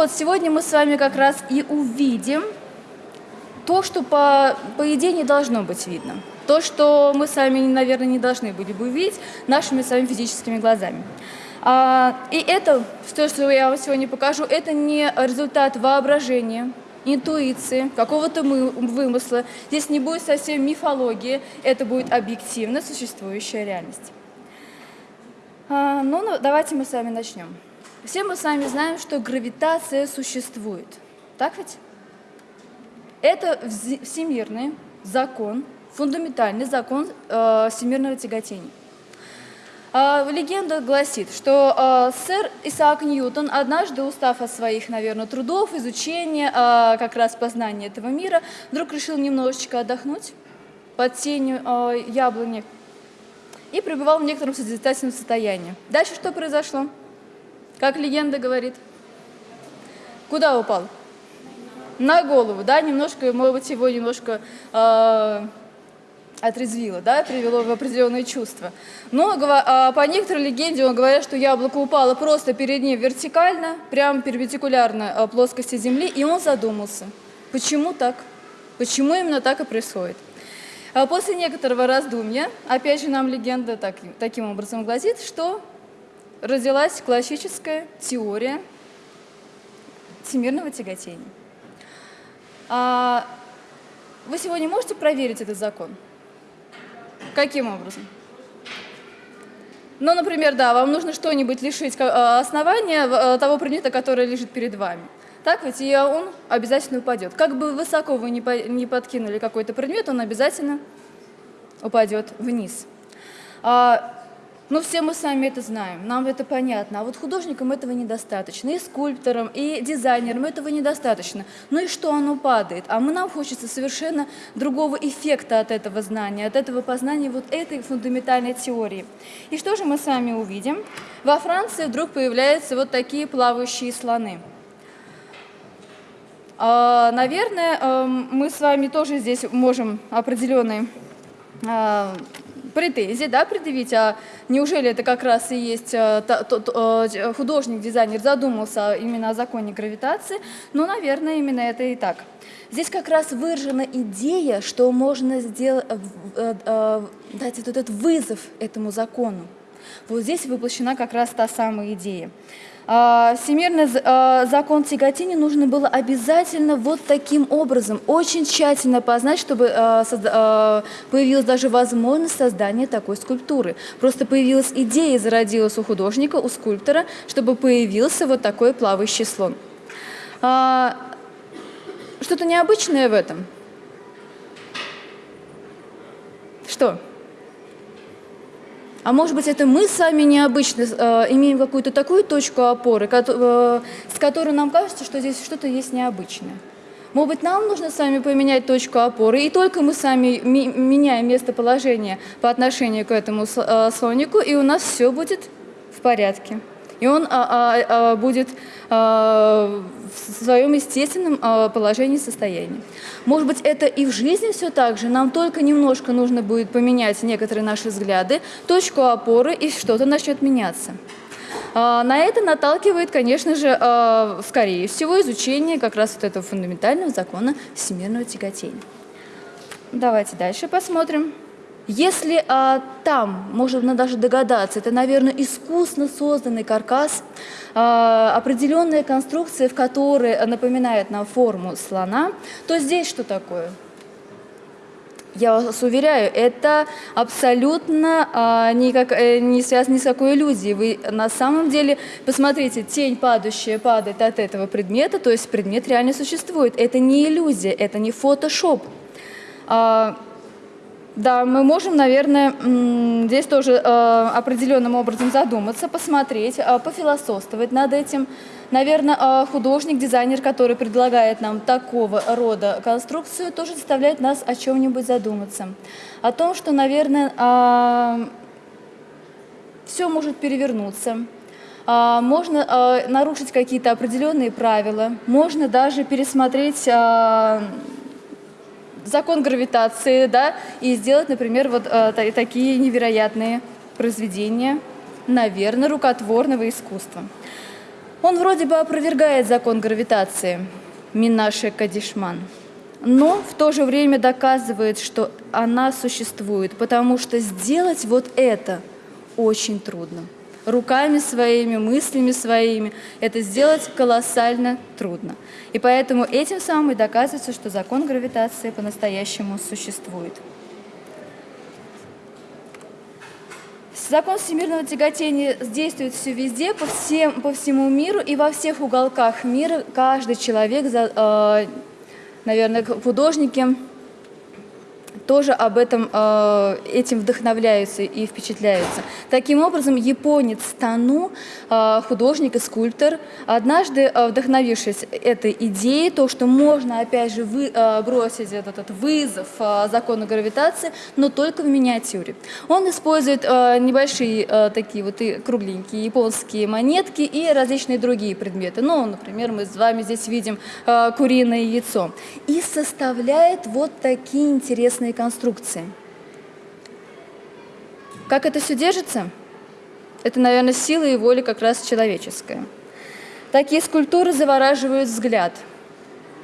вот, сегодня мы с вами как раз и увидим то, что по, по идее не должно быть видно. То, что мы с вами, наверное, не должны были бы увидеть нашими с вами физическими глазами. А, и это, то, что я вам сегодня покажу, это не результат воображения, интуиции, какого-то вымысла. Здесь не будет совсем мифологии, это будет объективно существующая реальность. А, ну, ну, давайте мы с вами начнем. Все мы с вами знаем, что гравитация существует. Так ведь? Это всемирный закон, фундаментальный закон э, всемирного тяготения. А, легенда гласит, что а, сэр Исаак Ньютон, однажды устав от своих, наверное, трудов, изучения, а, как раз познания этого мира, вдруг решил немножечко отдохнуть под тенью яблони и пребывал в некотором созидательном состоянии. Дальше что произошло? Как легенда говорит. Куда упал? На голову, да, немножко, может быть, его немножко отрезвило, да, привело в определенные чувства. Но а, по некоторой легенде он говорит, что яблоко упало просто перед ним вертикально, прямо перпендикулярно а, плоскости Земли, и он задумался, почему так, почему именно так и происходит. А после некоторого раздумья, опять же нам легенда так, таким образом гласит, что родилась классическая теория всемирного тяготения. А вы сегодня можете проверить этот закон? Каким образом? Ну, например, да, вам нужно что-нибудь лишить э, основания э, того предмета, который лежит перед вами. Так ведь и он обязательно упадет. Как бы высоко вы не подкинули какой-то предмет, он обязательно упадет вниз. А ну, все мы сами это знаем, нам это понятно. А вот художникам этого недостаточно, и скульпторам, и дизайнерам этого недостаточно. Ну и что оно падает? А мы, нам хочется совершенно другого эффекта от этого знания, от этого познания вот этой фундаментальной теории. И что же мы с вами увидим? Во Франции вдруг появляются вот такие плавающие слоны. А, наверное, эм, мы с вами тоже здесь можем определенные а, претензии да, предъявить, а неужели это как раз и есть э, э, художник, дизайнер задумался именно о законе гравитации? Ну, наверное, именно это и так. Здесь как раз выражена идея, что можно сделать, э, дать этот вызов этому закону. Вот здесь воплощена как раз та самая идея. А, всемирный а, закон тяготения нужно было обязательно вот таким образом, очень тщательно познать, чтобы а, появилась даже возможность создания такой скульптуры. Просто появилась идея, зародилась у художника, у скульптора, чтобы появился вот такой плавающий слон. Что-то необычное в этом? Что? А может быть, это мы сами необычно э, имеем какую-то такую точку опоры, э, с которой нам кажется, что здесь что-то есть необычное. Может быть, нам нужно с вами поменять точку опоры, и только мы сами ми меняем местоположение по отношению к этому э, слонику, и у нас все будет в порядке. И он а, а, а, будет в своем естественном положении состоянии. Может быть, это и в жизни все так же, нам только немножко нужно будет поменять некоторые наши взгляды, точку опоры, и что-то начнет меняться. На это наталкивает, конечно же, скорее всего, изучение как раз вот этого фундаментального закона всемирного тяготения. Давайте дальше посмотрим. Если а, там, можно даже догадаться, это, наверное, искусно созданный каркас, а, определенная конструкция, в которой напоминает нам форму слона, то здесь что такое? Я вас уверяю, это абсолютно а, никак, э, не связано ни с какой иллюзией. Вы на самом деле, посмотрите, тень падающая падает от этого предмета, то есть предмет реально существует. Это не иллюзия, это не фотошоп. А, да, мы можем, наверное, здесь тоже э, определенным образом задуматься, посмотреть, э, пофилософствовать над этим. Наверное, э, художник, дизайнер, который предлагает нам такого рода конструкцию, тоже заставляет нас о чем-нибудь задуматься. О том, что, наверное, все может перевернуться, можно нарушить какие-то определенные правила, можно даже пересмотреть закон гравитации, да, и сделать, например, вот э, такие невероятные произведения, наверное, рукотворного искусства. Он вроде бы опровергает закон гравитации, Минаше Кадишман, но в то же время доказывает, что она существует, потому что сделать вот это очень трудно. Руками своими, мыслями своими это сделать колоссально трудно. И поэтому этим самым и доказывается, что закон гравитации по-настоящему существует. Закон всемирного тяготения действует все везде, по, всем, по всему миру и во всех уголках мира. Каждый человек, э, наверное, художники тоже об этом, э, этим вдохновляются и впечатляются. Таким образом, японец Тану, э, художник и скульптор, однажды э, вдохновившись этой идеей, то, что можно, опять же, вы, бросить этот, этот вызов закону гравитации, но только в миниатюре. Он использует небольшие такие вот и кругленькие японские монетки и различные другие предметы. Ну, например, мы с вами здесь видим куриное яйцо. И составляет вот такие интересные конструкции. Как это все держится? Это, наверное, сила и воля как раз человеческая. Такие скульптуры завораживают взгляд.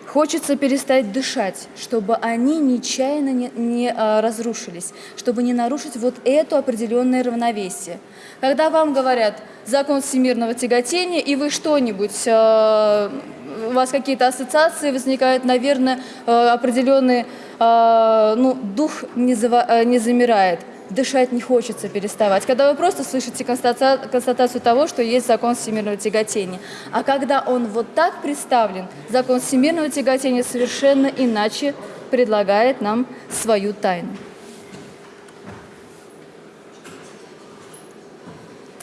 Хочется перестать дышать, чтобы они нечаянно не, не а, разрушились, чтобы не нарушить вот это определенное равновесие. Когда вам говорят закон всемирного тяготения, и вы что-нибудь, а, у вас какие-то ассоциации возникают, наверное, а, определенные э, ну, дух не, зава, э, не замирает, дышать не хочется переставать. Когда вы просто слышите констата, констатацию того, что есть закон всемирного тяготения. А когда он вот так представлен, закон всемирного тяготения совершенно иначе предлагает нам свою тайну.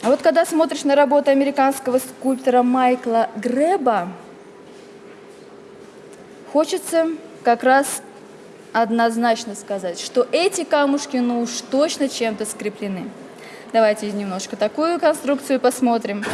А вот когда смотришь на работу американского скульптора Майкла Греба, хочется как раз однозначно сказать, что эти камушки ну уж точно чем-то скреплены. Давайте немножко такую конструкцию посмотрим.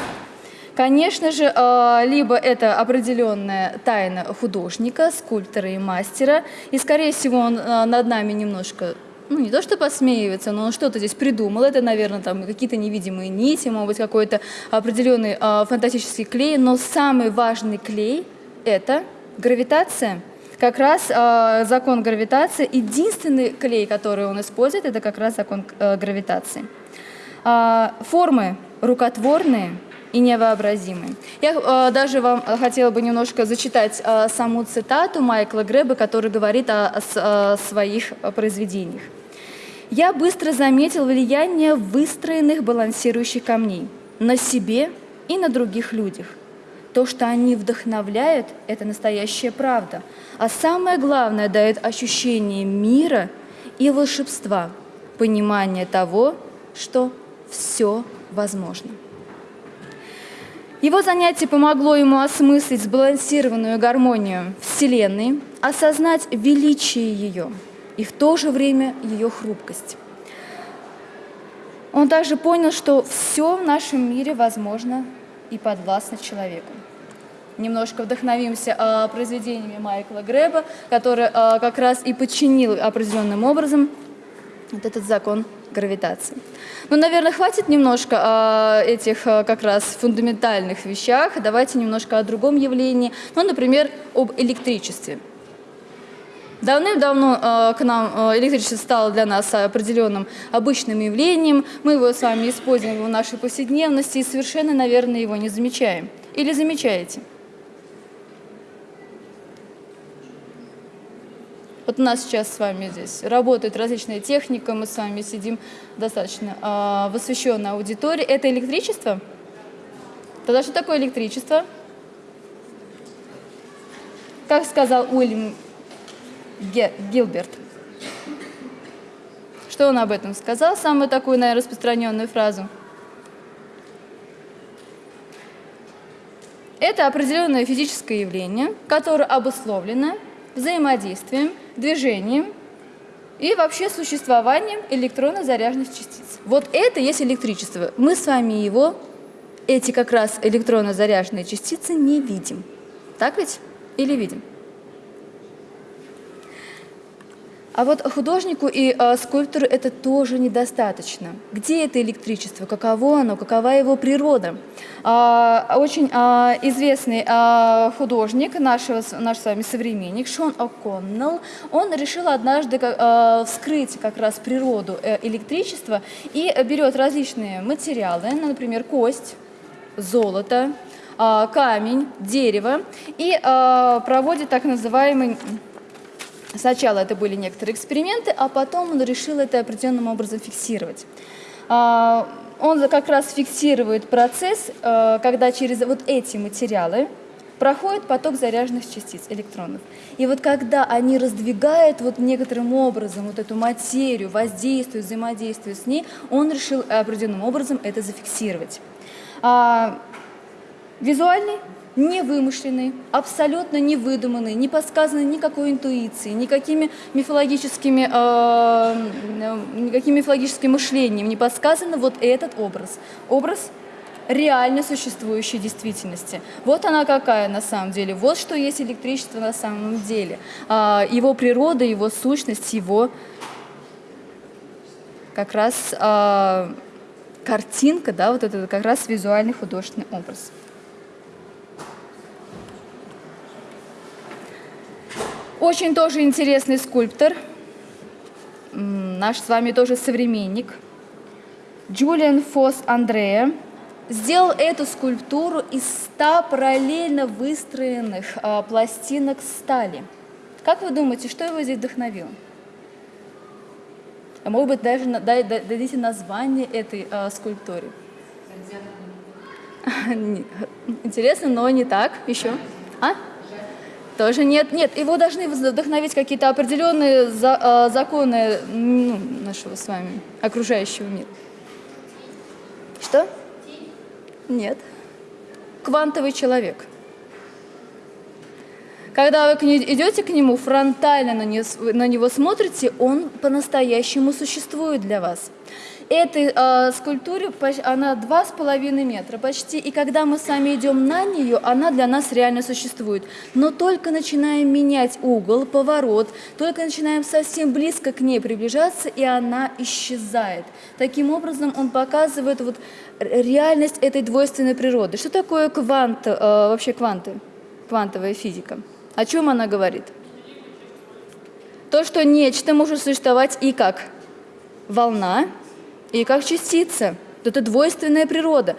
Конечно же, а, либо это определенная тайна художника, скульптора и мастера, и, скорее всего, он а, над нами немножко ну, не то что посмеивается, но он что-то здесь придумал. Это, наверное, там какие-то невидимые нити, может быть, какой-то определенный э, фантастический клей. Но самый важный клей – это гравитация как раз э, закон гравитации, единственный клей, который он использует, это как раз закон э, гравитации. Э, формы рукотворные и невообразимые. Я э, даже вам хотела бы немножко зачитать э, саму цитату Майкла Греба, который говорит о, о, о своих произведениях. «Я быстро заметил влияние выстроенных балансирующих камней на себе и на других людях. То, что они вдохновляют, это настоящая правда. А самое главное, дает ощущение мира и волшебства, понимание того, что все возможно. Его занятие помогло ему осмыслить сбалансированную гармонию Вселенной, осознать величие ее и в то же время ее хрупкость. Он также понял, что все в нашем мире возможно и подвластно человеку. Немножко вдохновимся а, произведениями Майкла Греба, который а, как раз и подчинил определенным образом вот этот закон гравитации. Ну, наверное, хватит немножко о этих как раз фундаментальных вещах. Давайте немножко о другом явлении, ну, например, об электричестве. Давным-давно к нам электричество стало для нас определенным обычным явлением. Мы его с вами используем в нашей повседневности и совершенно, наверное, его не замечаем. Или замечаете? Вот у нас сейчас с вами здесь работает различная техника, мы с вами сидим достаточно э, в освещенной аудитории. Это электричество? Тогда что такое электричество? Как сказал Уильям Гилберт. Что он об этом сказал? Самую такую, наверное, распространенную фразу. Это определенное физическое явление, которое обусловлено взаимодействием, движением и вообще существованием электронно-заряженных частиц. Вот это есть электричество. Мы с вами его, эти как раз электронно-заряженные частицы, не видим. Так ведь? Или видим? А вот художнику и э, скульптору это тоже недостаточно. Где это электричество? Каково оно? Какова его природа? А, очень а, известный а, художник, нашего, наш с вами современник, Шон О'Коннелл, он решил однажды а, вскрыть как раз природу э, электричества и берет различные материалы, например, кость, золото, а, камень, дерево, и а, проводит так называемый Сначала это были некоторые эксперименты, а потом он решил это определенным образом фиксировать. А, он как раз фиксирует процесс, э, когда через вот эти материалы проходит поток заряженных частиц, электронов. И вот когда они раздвигают вот некоторым образом вот эту материю, воздействуют, взаимодействуют с ней, он решил определенным образом это зафиксировать. А, визуальный не вымышленный, абсолютно не выдуманный, не подсказанный никакой интуицией, никакими мифологическими, э, никаким мифологическим мышлением не подсказано вот этот образ. Образ реально существующей действительности. Вот она какая на самом деле, вот что есть электричество на самом деле. Э, его природа, его сущность, его как раз э, картинка, да, вот это как раз визуальный художественный образ. Очень тоже интересный скульптор, наш с вами тоже современник, Джулиан Фос Андрея, сделал эту скульптуру из 100 параллельно выстроенных а, пластинок стали. Как вы думаете, что его здесь вдохновило? А может быть, даже дадите название этой а, скульптуре? Интересно, но не так. Еще? А? Тоже нет, нет, его должны вдохновить какие-то определенные за, э, законы ну, нашего с вами окружающего мира. Что? Нет. Квантовый человек. Когда вы идете к нему, фронтально на него смотрите, он по-настоящему существует для вас этой э, скульптуре она два с половиной метра почти, и когда мы сами идем на нее, она для нас реально существует. Но только начинаем менять угол, поворот, только начинаем совсем близко к ней приближаться, и она исчезает. Таким образом, он показывает вот реальность этой двойственной природы. Что такое квант, э, вообще кванты, квантовая физика? О чем она говорит? То, что нечто может существовать и как волна, и как частица. Это двойственная природа.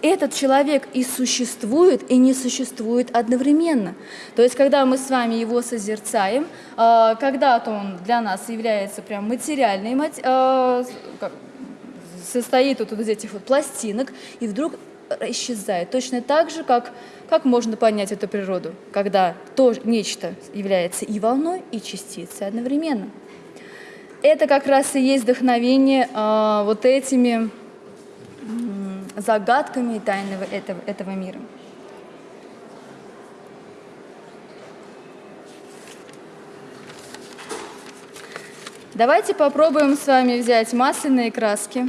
Этот человек и существует, и не существует одновременно. То есть, когда мы с вами его созерцаем, а, когда-то он для нас является прям материальной, а, состоит вот из этих вот пластинок, и вдруг исчезает. Точно так же, как, как можно понять эту природу, когда то нечто является и волной, и частицей одновременно это как раз и есть вдохновение э, вот этими загадками и тайнами этого, этого мира. Давайте попробуем с вами взять масляные краски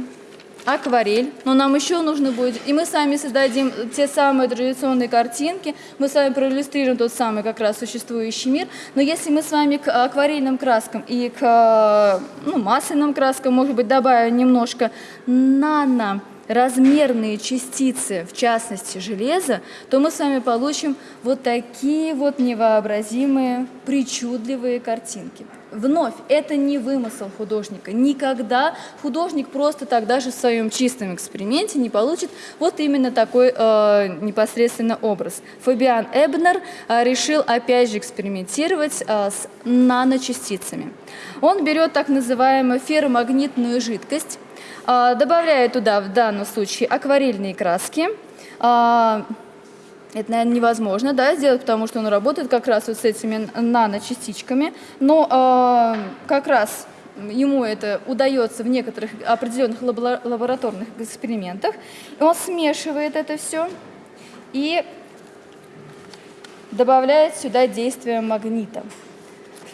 акварель, но нам еще нужно будет, и мы сами создадим те самые традиционные картинки, мы с вами проиллюстрируем тот самый как раз существующий мир, но если мы с вами к акварельным краскам и к ну, масляным краскам, может быть, добавим немножко нано, размерные частицы, в частности железа, то мы с вами получим вот такие вот невообразимые, причудливые картинки. Вновь, это не вымысел художника. Никогда художник просто так даже в своем чистом эксперименте не получит вот именно такой э, непосредственно образ. Фабиан Эбнер э, решил опять же экспериментировать э, с наночастицами. Он берет так называемую ферромагнитную жидкость, э, добавляет туда в данном случае акварельные краски, э, это, наверное, невозможно да, сделать, потому что он работает как раз вот с этими наночастичками. Но э, как раз ему это удается в некоторых определенных лабораторных экспериментах. И он смешивает это все и добавляет сюда действие магнита.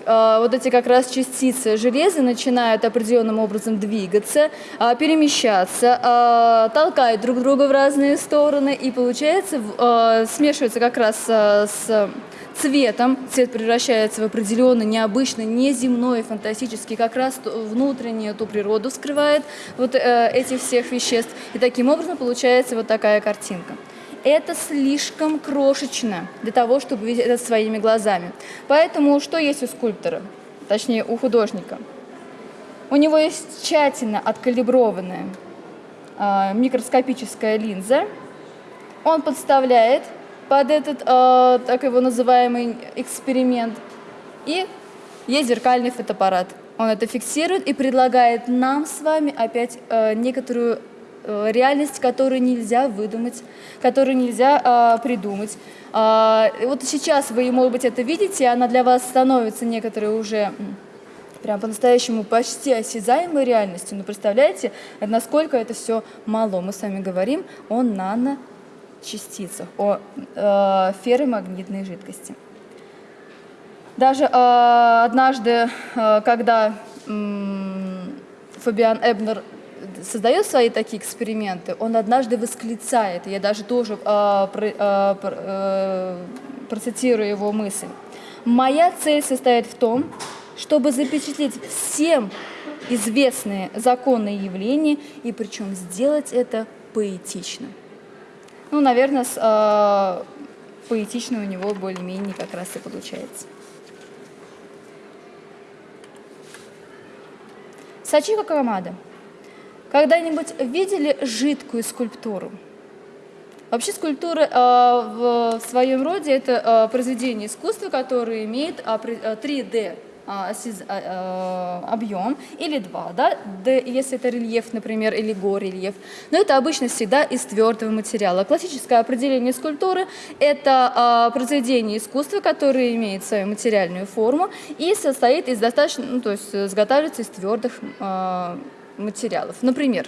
А, вот эти как раз частицы железа начинают определенным образом двигаться, а, перемещаться, а, толкают друг друга в разные стороны, и получается, смешивается как раз с цветом. Цвет превращается в определенный, необычный, неземной, фантастический, как раз внутреннюю ту природу скрывает вот э, этих всех веществ. И таким образом получается вот такая картинка. Это слишком крошечно для того, чтобы видеть это своими глазами. Поэтому что есть у скульптора, точнее у художника? У него есть тщательно откалиброванная э, микроскопическая линза. Он подставляет под этот, э, так его называемый, эксперимент. И есть зеркальный фотоаппарат. Он это фиксирует и предлагает нам с вами опять э, некоторую реальность, которую нельзя выдумать, которую нельзя э, придумать. Э, вот сейчас вы, может быть, это видите, она для вас становится некоторой уже прям по-настоящему почти осязаемой реальностью. Но представляете, насколько это все мало. Мы с вами говорим о нано частицах, о э, ферромагнитной жидкости. Даже э, однажды, э, когда э, Фабиан Эбнер создает свои такие эксперименты, он однажды восклицает, я даже тоже э, про, э, э, процитирую его мысль. «Моя цель состоит в том, чтобы запечатлеть всем известные законные явления, и причем сделать это поэтично». Ну, наверное, с, э, поэтично у него более-менее как раз и получается. Сачика Камада. Когда-нибудь видели жидкую скульптуру? Вообще скульптура э, в, своем роде это э, произведение искусства, которое имеет э, 3D а, а, а, объем, или два, да, если это рельеф, например, или горельеф. Но это обычно всегда из твердого материала. Классическое определение скульптуры – это произведение искусства, которое имеет свою материальную форму и состоит из достаточно, ну, то есть изготавливается из твердых материалов. Например,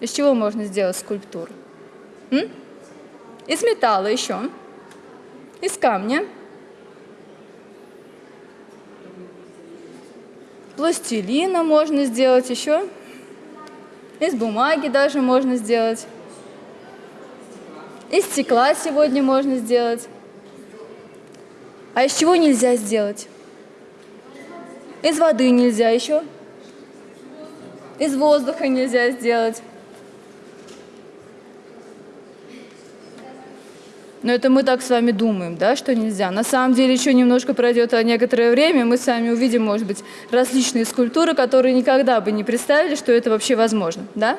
из чего можно сделать скульптуру? М? Из металла еще, из камня, пластилина можно сделать еще, из бумаги даже можно сделать, из стекла сегодня можно сделать. А из чего нельзя сделать? Из воды нельзя еще. Из воздуха нельзя сделать. Но это мы так с вами думаем, да, что нельзя. На самом деле еще немножко пройдет некоторое время, мы с вами увидим, может быть, различные скульптуры, которые никогда бы не представили, что это вообще возможно, да?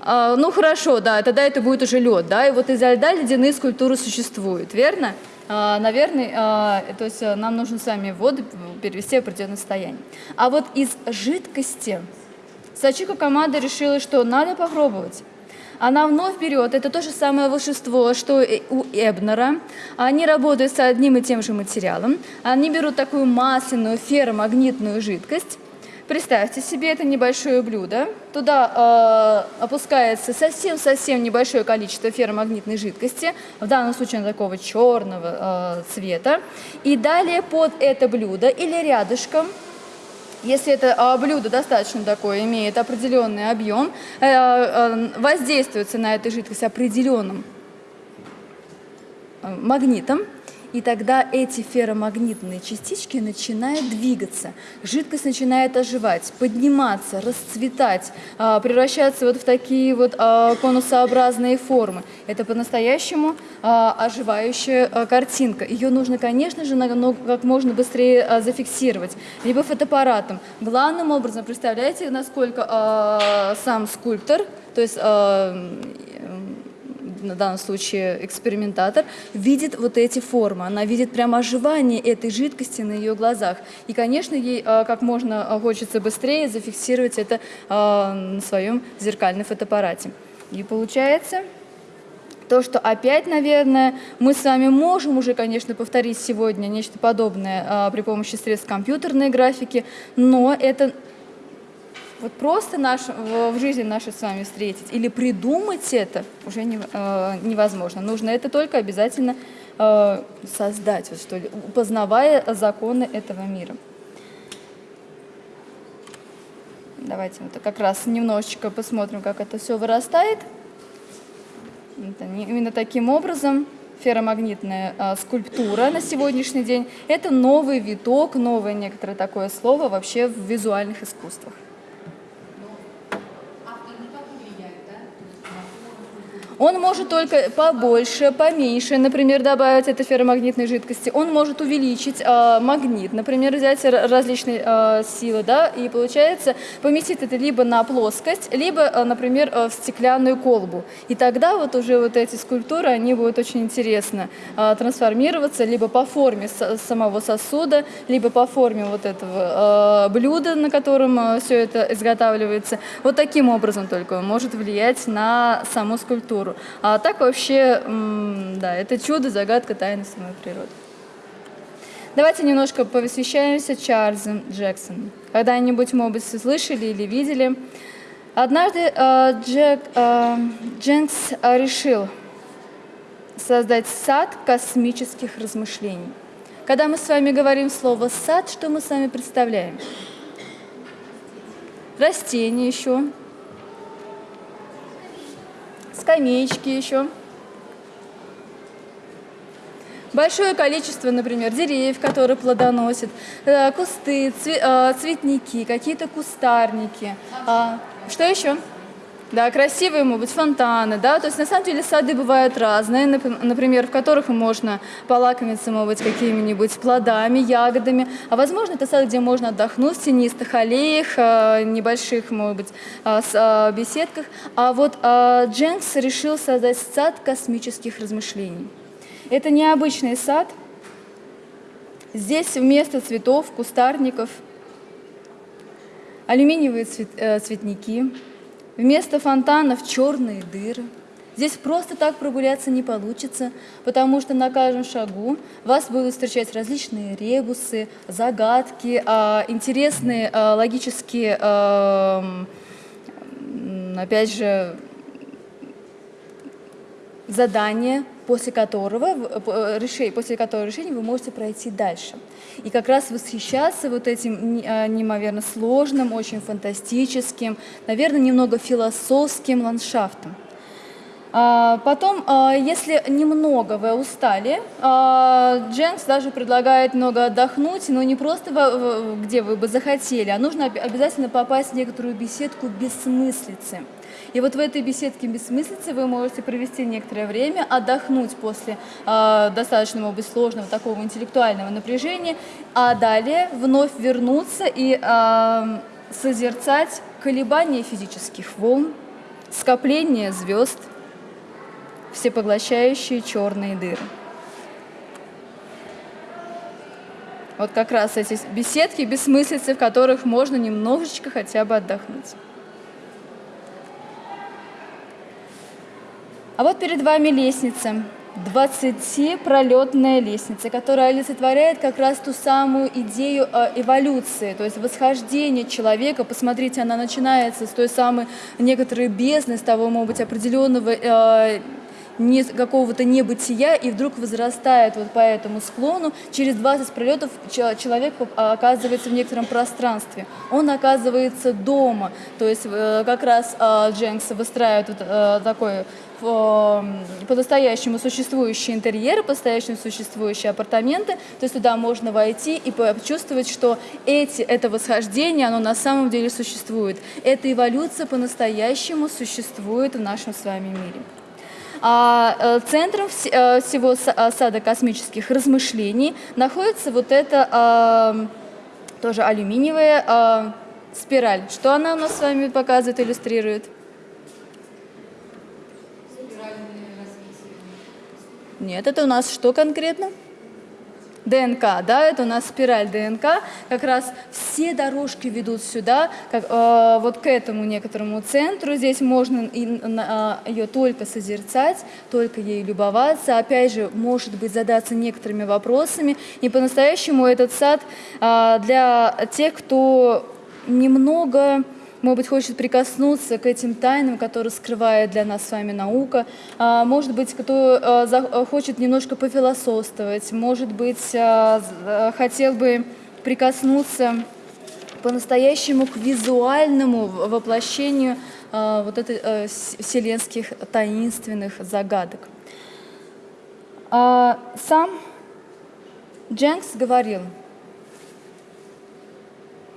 А, ну хорошо, да, тогда это будет уже лед, да, и вот из льда ледяные скульптуры существуют, верно? А, наверное, а, то есть э, нам нужно с вами воду перевести в определенное состояние. А вот из жидкости Сачика команда решила, что надо попробовать она вновь берет, это то же самое волшебство, что и у Эбнера. Они работают с одним и тем же материалом. Они берут такую масляную ферромагнитную жидкость, Представьте себе это небольшое блюдо. Туда э, опускается совсем-совсем небольшое количество ферромагнитной жидкости, в данном случае такого черного э, цвета. И далее под это блюдо или рядышком если это а, блюдо достаточно такое, имеет определенный объем, э, э, воздействуется на эту жидкость определенным э, магнитом, и тогда эти ферромагнитные частички начинают двигаться, жидкость начинает оживать, подниматься, расцветать, а, превращаться вот в такие вот а, конусообразные формы. Это по-настоящему а, оживающая картинка. Ее нужно, конечно же, как можно быстрее зафиксировать, либо фотоаппаратом. Главным образом, представляете, насколько сам скульптор, то есть на данном случае экспериментатор, видит вот эти формы. Она видит прямо оживание этой жидкости на ее глазах. И, конечно, ей а, как можно хочется быстрее зафиксировать это а, на своем зеркальном фотоаппарате. И получается то, что опять, наверное, мы с вами можем уже, конечно, повторить сегодня нечто подобное а, при помощи средств компьютерной графики, но это вот просто наш, в жизни нашей с вами встретить или придумать это уже не, э, невозможно. Нужно это только обязательно э, создать, вот что ли, познавая законы этого мира. Давайте вот как раз немножечко посмотрим, как это все вырастает. Это именно таким образом ферромагнитная а, скульптура на сегодняшний день. Это новый виток, новое некоторое такое слово вообще в визуальных искусствах. Он может только побольше, поменьше, например, добавить этой ферромагнитной жидкости. Он может увеличить э, магнит, например, взять различные э, силы, да, и получается поместить это либо на плоскость, либо, э, например, в стеклянную колбу. И тогда вот уже вот эти скульптуры, они будут очень интересно э, трансформироваться либо по форме самого сосуда, либо по форме вот этого э, блюда, на котором все это изготавливается. Вот таким образом только он может влиять на саму скульптуру. А так вообще, да, это чудо, загадка, тайны самой природы. Давайте немножко посвящаемся Чарльзу Джексону. Когда-нибудь, может быть, слышали или видели. Однажды э, Джек, э, Дженкс решил создать сад космических размышлений. Когда мы с вами говорим слово «сад», что мы с вами представляем? Растения еще, скамеечки еще. Большое количество, например, деревьев, которые плодоносят, э, кусты, э, цветники, какие-то кустарники. А, что еще? Да, красивые могут быть фонтаны, да, то есть на самом деле сады бывают разные, например, в которых можно полакомиться, может быть, какими-нибудь плодами, ягодами, а возможно это сад, где можно отдохнуть в тенистых аллеях, э, небольших, может быть, э, э, беседках, а вот Дженкс решил создать сад космических размышлений. Это необычный сад, здесь вместо цветов, кустарников, алюминиевые цветники, Вместо фонтанов черные дыры. Здесь просто так прогуляться не получится, потому что на каждом шагу вас будут встречать различные ребусы, загадки, а, интересные а, логические, а, опять же, задания, после которого, после которого решения вы можете пройти дальше. И как раз восхищаться вот этим а, неимоверно сложным, очень фантастическим, наверное, немного философским ландшафтом. А, потом, а, если немного вы устали, Дженкс даже предлагает много отдохнуть, но не просто где вы бы захотели, а нужно обязательно попасть в некоторую беседку бессмыслицы. И вот в этой беседке бессмыслицы вы можете провести некоторое время, отдохнуть после э, достаточно, может быть, сложного такого интеллектуального напряжения, а далее вновь вернуться и э, созерцать колебания физических волн, скопление звезд, всепоглощающие черные дыры. Вот как раз эти беседки, бессмыслицы, в которых можно немножечко хотя бы отдохнуть. А вот перед вами лестница, 20-пролетная лестница, которая олицетворяет как раз ту самую идею э, эволюции, то есть восхождения человека. Посмотрите, она начинается с той самой некоторой бездны, с того, может быть, определенного э, какого-то небытия и вдруг возрастает вот по этому склону. Через 20 пролетов человек оказывается в некотором пространстве. Он оказывается дома. То есть э, как раз Дженкс выстраивает вот э, такой по-настоящему существующие интерьеры, по-настоящему существующие апартаменты, то есть туда можно войти и почувствовать, что эти, это восхождение, оно на самом деле существует. Эта эволюция по-настоящему существует в нашем с вами мире. А э, центром э, всего э, сада космических размышлений находится вот эта тоже алюминиевая спираль. Что она у нас с вами показывает, иллюстрирует? Нет, это у нас что конкретно? ДНК, да, это у нас спираль ДНК, как раз все дорожки ведут сюда, как, э, вот к этому некоторому центру, здесь можно и, э, ее только созерцать, только ей любоваться, опять же, может быть, задаться некоторыми вопросами, и по-настоящему этот сад э, для тех, кто немного может быть, хочет прикоснуться к этим тайнам, которые скрывает для нас с вами наука, а, может быть, кто а, а, хочет немножко пофилософствовать, может быть, хотел бы прикоснуться по-настоящему к визуальному воплощению вот этих вселенских таинственных загадок. Сам Дженкс говорил,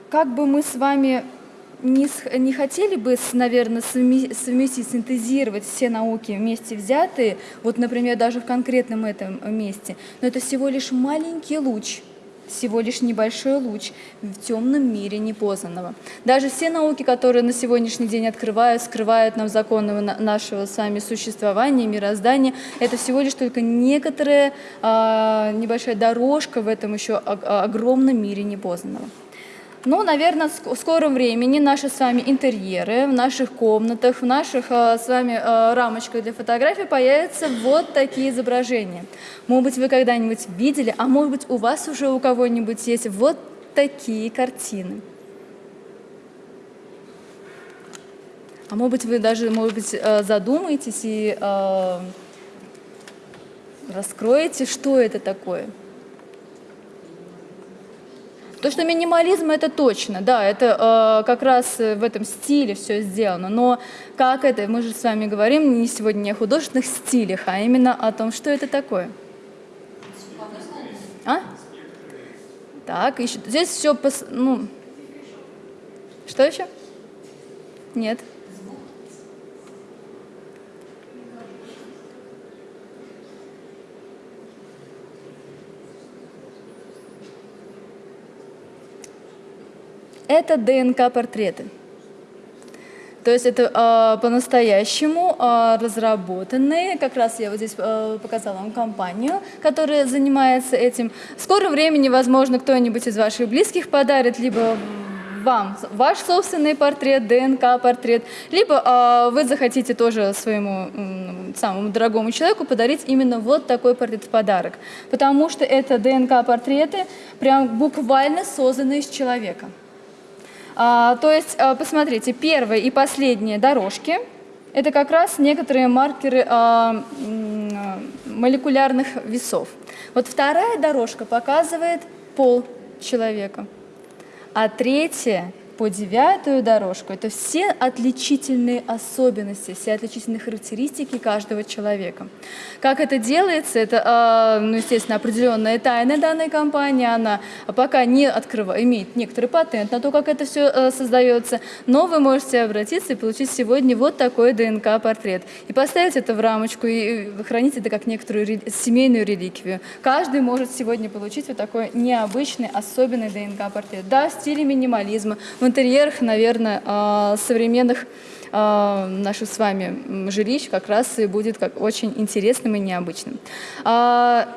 как бы мы с вами не, не хотели бы, наверное, совместить, синтезировать все науки вместе взятые, вот, например, даже в конкретном этом месте, но это всего лишь маленький луч – всего лишь небольшой луч в темном мире непознанного. Даже все науки, которые на сегодняшний день открывают, скрывают нам законы нашего с вами существования, мироздания, это всего лишь только некоторая а, небольшая дорожка в этом еще огромном мире непознанного. Ну, наверное, в скором времени наши с вами интерьеры в наших комнатах, в наших э, с вами э, рамочках для фотографий появятся вот такие изображения. Может быть, вы когда-нибудь видели, а может быть, у вас уже у кого-нибудь есть вот такие картины. А может быть, вы даже, может быть, э, задумаетесь и раскроете, что это такое. То, что минимализм, это точно, да, это э, как раз в этом стиле все сделано, но как это, мы же с вами говорим не сегодня не о художественных стилях, а именно о том, что это такое. А? Так, еще, здесь все, пос, ну, что еще? Нет. Это ДНК-портреты. То есть это э, по-настоящему э, разработанные, как раз я вот здесь э, показала вам компанию, которая занимается этим. В скором времени, возможно, кто-нибудь из ваших близких подарит, либо вам ваш собственный портрет, ДНК-портрет, либо э, вы захотите тоже своему э, самому дорогому человеку подарить именно вот такой портрет в подарок. Потому что это ДНК-портреты прям буквально созданы из человека. А, то есть, а, посмотрите, первые и последние дорожки – это как раз некоторые маркеры а, молекулярных весов. Вот вторая дорожка показывает пол человека, а третья по девятую дорожку. Это все отличительные особенности, все отличительные характеристики каждого человека. Как это делается, это, а, ну, естественно, определенная тайна данной компании, она пока не открывает, имеет некоторый патент на то, как это все а, создается, но вы можете обратиться и получить сегодня вот такой ДНК-портрет. И поставить это в рамочку и хранить это как некоторую семейную реликвию. Каждый может сегодня получить вот такой необычный, особенный ДНК-портрет. Да, в стиле минимализма, в интерьерах, наверное, а, современных а, наших с вами жилищ как раз и будет как очень интересным и необычным. А,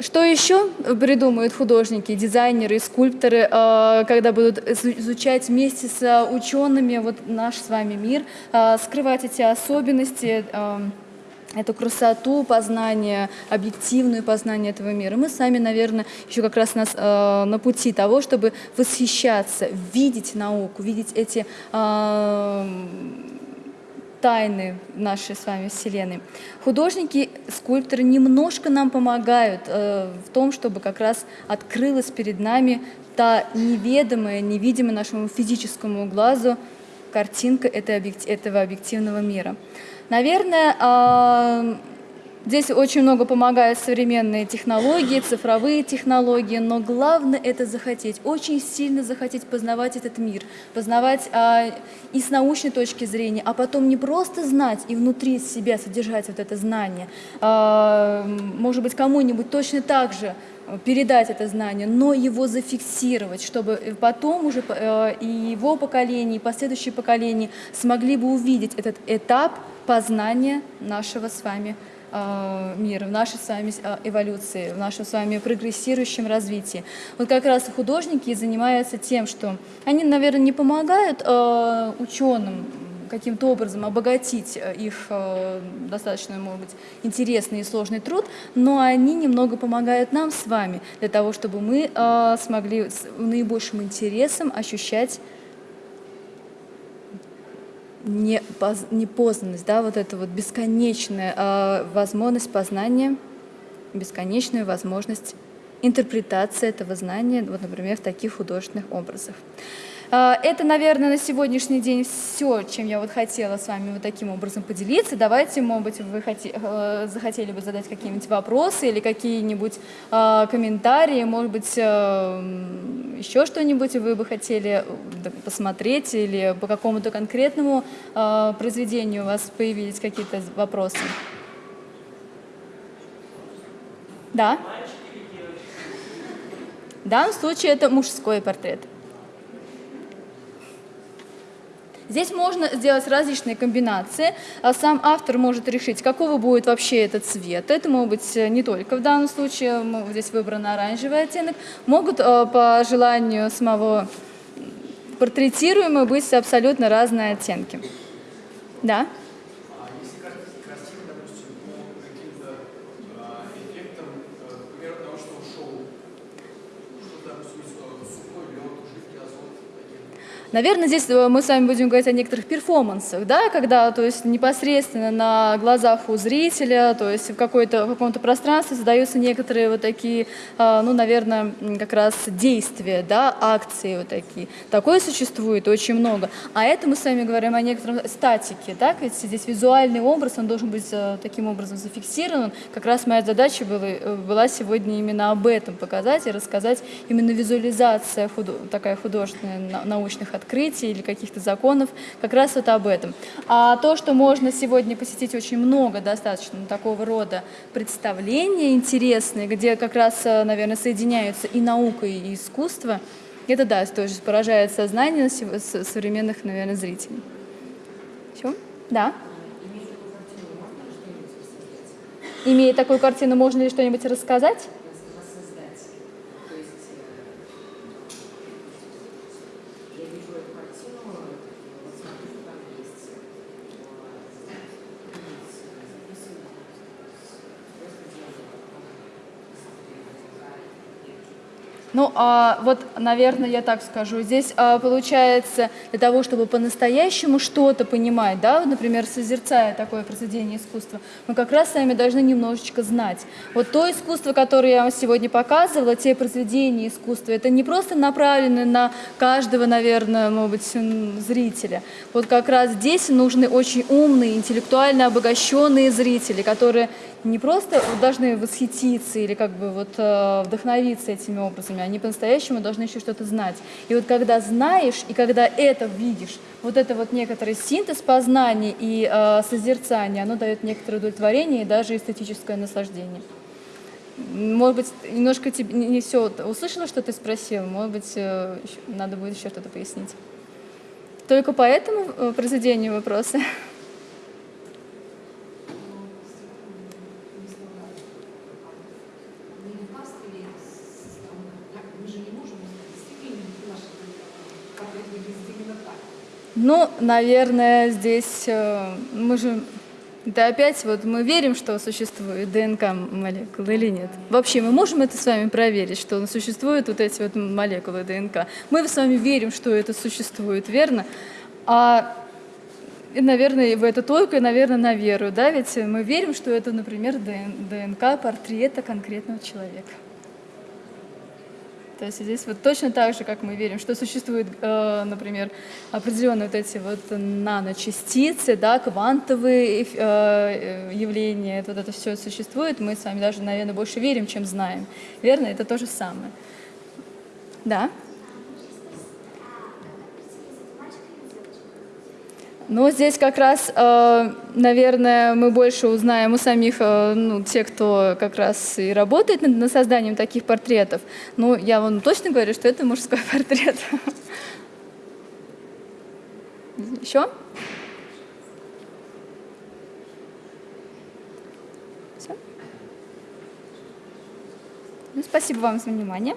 что еще придумают художники, дизайнеры, скульпторы, когда будут изучать вместе с учеными вот наш с вами мир, скрывать эти особенности, эту красоту познания, объективную познание этого мира. Мы сами, наверное, еще как раз нас, э, на пути того, чтобы восхищаться, видеть науку, видеть эти э, тайны нашей с вами Вселенной. Художники, скульпторы немножко нам помогают э, в том, чтобы как раз открылась перед нами та неведомая, невидимая нашему физическому глазу картинка этого объективного мира. Наверное, здесь очень много помогают современные технологии, цифровые технологии, но главное это захотеть, очень сильно захотеть познавать этот мир, познавать а, и с научной точки зрения, а потом не просто знать и внутри себя содержать вот это знание, может быть, кому-нибудь точно так же передать это знание, но его зафиксировать, чтобы потом уже э, и его поколение, и последующие поколения смогли бы увидеть этот этап познания нашего с вами э, мира, в нашей с вами э, эволюции, в нашем с вами прогрессирующем развитии. Вот как раз художники занимаются тем, что они, наверное, не помогают ученым каким-то образом обогатить э, их э, достаточно, может быть, интересный и сложный труд, но они немного помогают нам с вами для того, чтобы мы э, смогли с наибольшим интересом ощущать непознанность, да, вот эта вот бесконечная возможность познания, бесконечную возможность интерпретации этого знания, вот, например, в таких художественных образах. А, это, наверное, на сегодняшний день все, чем я вот хотела с вами вот таким образом поделиться. Давайте, может быть, вы э, захотели бы задать какие-нибудь вопросы или какие-нибудь а, комментарии, может быть, э, еще что-нибудь вы бы хотели э, посмотреть или по какому-то конкретному а, произведению у вас появились какие-то вопросы. Да? В данном случае это мужской портрет. Здесь можно сделать различные комбинации. А сам автор может решить, какого будет вообще этот цвет. Это может быть э, не только в данном случае, здесь выбран оранжевый оттенок. Могут э, по желанию самого портретируемого быть абсолютно разные оттенки. Да? Наверное, здесь э, мы с вами будем говорить о некоторых перформансах, да, когда то есть, непосредственно на глазах у зрителя, то есть в, в каком-то пространстве создаются некоторые вот такие, а, ну, наверное, как раз действия, да, акции вот такие. Такое существует очень много. А это мы с вами говорим о некотором статике, так, ведь здесь визуальный образ, он должен быть э, таким образом зафиксирован. Как раз моя задача была, э, была сегодня именно об этом показать и рассказать именно визуализация худо такая художественная научных открытий или каких-то законов, как раз вот об этом. А то, что можно сегодня посетить очень много достаточно такого рода представления интересные, где как раз, э, наверное, соединяются и наука, и искусство, это, да, тоже поражает сознание современных, наверное, зрителей. Все? Да? Имея такую картину, можно ли что-нибудь рассказать? Ну, а, вот, наверное, я так скажу. Здесь а, получается, для того, чтобы по-настоящему что-то понимать, да, вот, например, созерцая такое произведение искусства, мы как раз с вами должны немножечко знать. Вот то искусство, которое я вам сегодня показывала, те произведения искусства, это не просто направлены на каждого, наверное, может быть, зрителя. Вот как раз здесь нужны очень умные, интеллектуально обогащенные зрители, которые не просто должны восхититься или как бы вот э, вдохновиться этими образами, они по-настоящему должны еще что-то знать. И вот когда знаешь и когда это видишь, вот это вот некоторый синтез познания и э, созерцания, оно дает некоторое удовлетворение и даже эстетическое наслаждение. Может быть, немножко тебе не все услышала, что ты спросил, может быть, э, надо будет еще что-то пояснить. Только по этому произведению вопросы. Ну, наверное, здесь э, мы же да опять вот мы верим, что существует ДНК молекулы или нет. Вообще мы можем это с вами проверить, что существуют вот эти вот молекулы ДНК. Мы с вами верим, что это существует, верно? А наверное, в это только, наверное, на веру, да, ведь мы верим, что это, например, ДНК портрета конкретного человека. То есть здесь вот точно так же, как мы верим, что существуют, э, например, определенные вот эти вот наночастицы, да, квантовые э, явления, вот это все существует, мы с вами даже, наверное, больше верим, чем знаем. Верно? Это то же самое. Да? Но здесь как раз, э, наверное, мы больше узнаем у самих, э, ну, те, кто как раз и работает над созданием таких портретов. Ну, я вам точно говорю, что это мужской портрет. Еще? Все? Ну, спасибо вам за внимание.